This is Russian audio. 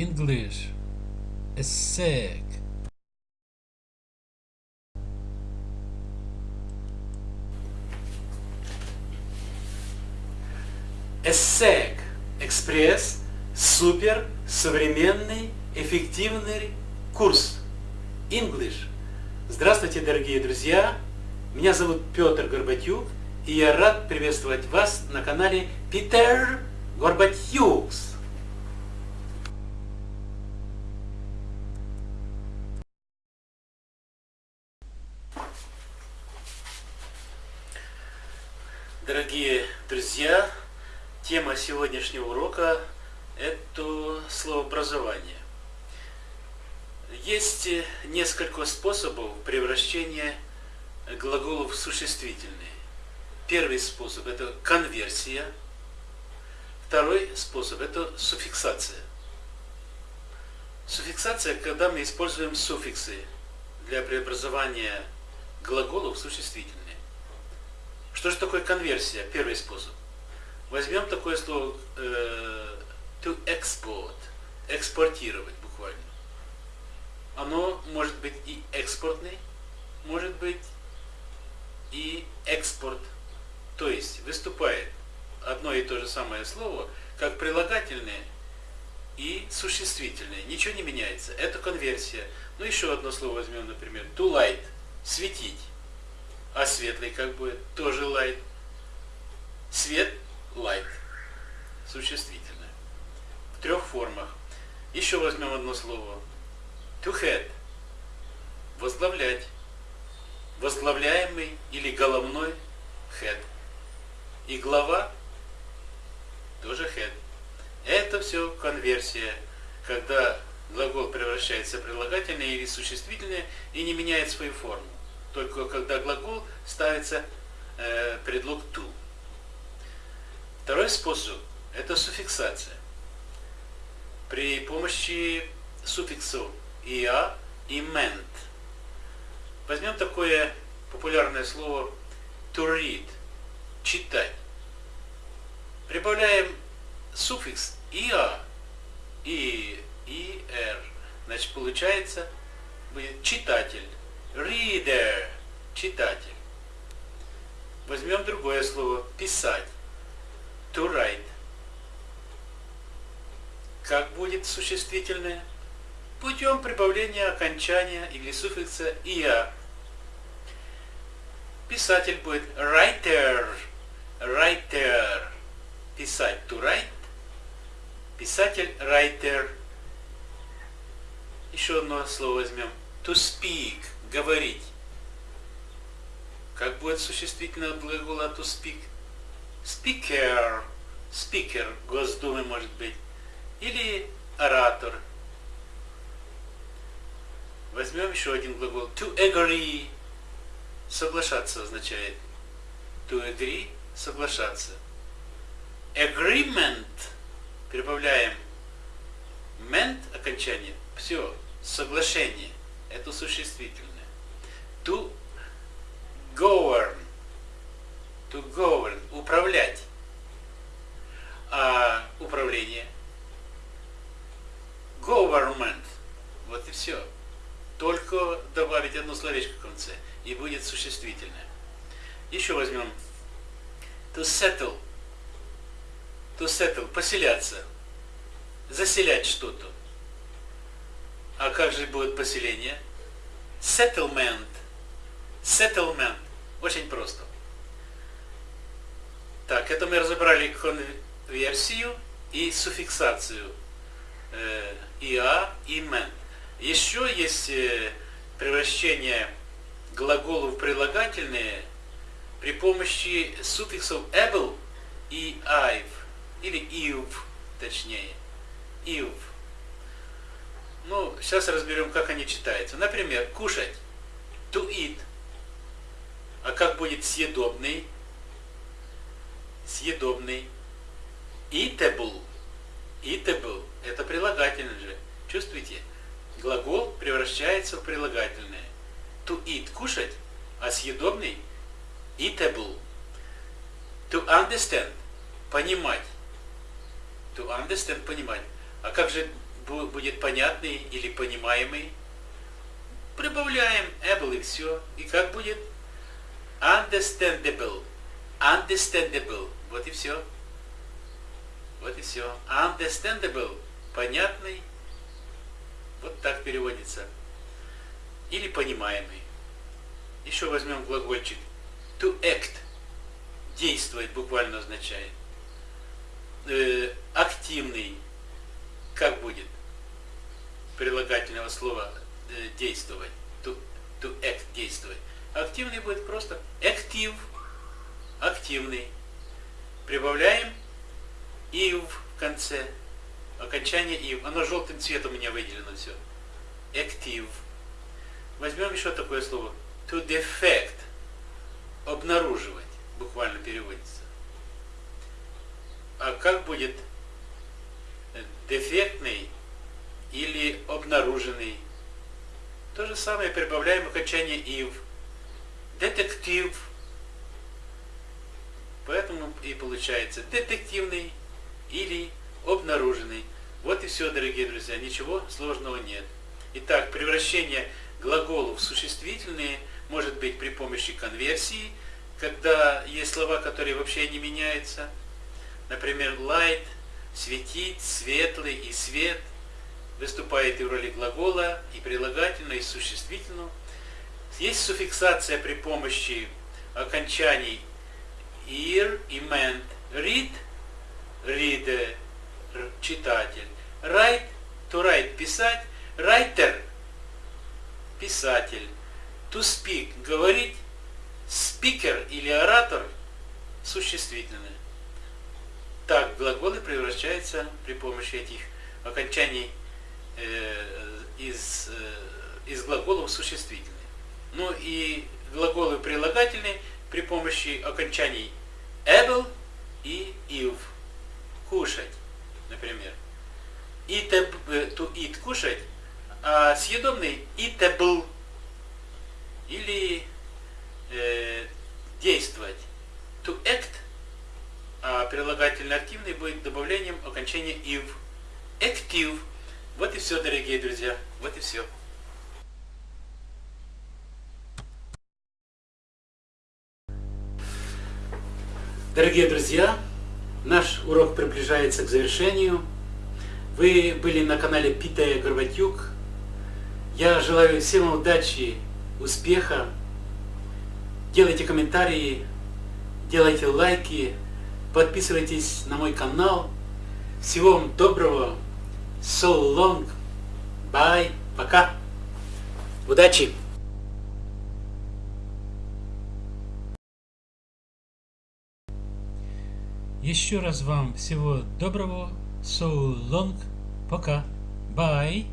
English is sick. ESSEC – экспресс, супер, современный, эффективный курс. English. Здравствуйте, дорогие друзья! Меня зовут Петр Горбатюк, и я рад приветствовать вас на канале Питер Горбатюкс. Сегодняшнего урока – это словообразование. Есть несколько способов превращения глаголов в существительные. Первый способ – это конверсия. Второй способ – это суффиксация. Суффиксация, когда мы используем суффиксы для преобразования глаголов в существительные. Что же такое конверсия? Первый способ. Возьмем такое слово э, to export, экспортировать буквально. Оно может быть и экспортный, может быть и экспорт. То есть выступает одно и то же самое слово как прилагательное и существительное. Ничего не меняется. Это конверсия. Ну еще одно слово возьмем, например, to light, светить. А светлый как будет? Тоже light. Свет – light. Существительное. В трех формах. Еще возьмем одно слово. To head. Возглавлять. Возглавляемый или головной head. И глава тоже head. Это все конверсия, когда глагол превращается в прилагательное или существительное и не меняет свою форму только когда глагол ставится э, предлог to. Второй способ – это суффиксация. При помощи суффиксов «ia» и «meant». Возьмем такое популярное слово to read – читать. Прибавляем суффикс «ia» и «er». Значит, получается будет читатель Reader – читатель. Возьмем другое слово – писать. To write. Как будет существительное? Путем прибавления окончания или суффикса «ia». Писатель будет writer. Writer. Писать to write. Писатель writer. Еще одно слово возьмем. To speak говорить. Как будет существительное от глагола to speak? Speaker, speaker Госдумы может быть. Или оратор. Возьмем еще один глагол. To agree. Соглашаться означает. To agree – соглашаться. Agreement. Прибавляем ment окончание. Все. Соглашение это существительное. To govern. Управлять. А управление? Government. Вот и все. Только добавить одно словечко в конце, и будет существительное. Еще возьмем to settle. To settle. Поселяться. Заселять что-то. А как же будет поселение? Settlement. Settlement. Очень просто. Так, это мы разобрали конверсию и суффиксацию. Э, ia и man. Еще есть э, превращение глаголов в прилагательные при помощи суффиксов able и i've, или iv, точнее. Iv. Ну, сейчас разберем, как они читаются. Например, кушать. To eat. А как будет съедобный? Съедобный. Eatable. Eatable. Это прилагательное же. Чувствуете? Глагол превращается в прилагательное. To eat – кушать, а съедобный – eatable. To understand – понимать. To understand – понимать. А как же будет понятный или понимаемый. Прибавляем able и все. И как будет? Understandable. Understandable. Вот и все. Вот и все. Understandable. Понятный. Вот так переводится. Или понимаемый. Еще возьмем глагольчик. To act. Действовать буквально означает. Э, активный. Как будет? Прилагательного слова э, действовать. To, to act. Действовать. Активный будет просто active. Активный. Прибавляем ив в конце. Окончание ив. Оно желтым цветом у меня выделено все. Active. Возьмем еще такое слово. To defect. Обнаруживать. Буквально переводится. А как будет дефектный или обнаруженный? То же самое прибавляем окончание ив. Детектив. Поэтому и получается детективный или обнаруженный. Вот и все, дорогие друзья, ничего сложного нет. Итак, превращение глаголов в существительные может быть при помощи конверсии, когда есть слова, которые вообще не меняются. Например, light, светить, светлый и свет выступает и в роли глагола, и прилагательного, и существительного. Есть суффиксация при помощи окончаний ir и ment. Read – reader, читатель. Write, to write, писать. Writer, писатель. To speak, говорить. Speaker или оратор, существительное. Так глаголы превращаются при помощи этих окончаний э, из, э, из глаголов существительные. Ну и глаголы прилагательные при помощи окончаний able и if кушать, например. Eat, to eat, кушать, а съедобный eatable или э, действовать. To act, а прилагательный активный будет добавлением окончания ив. Active. Вот и все, дорогие друзья. Вот и все. Дорогие друзья, Наш урок приближается к завершению. Вы были на канале Питая Горбатюк. Я желаю всем удачи, успеха. Делайте комментарии, делайте лайки, подписывайтесь на мой канал. Всего вам доброго. So long. Bye. Пока. Удачи! Еще раз вам всего доброго. So long. Пока. Bye.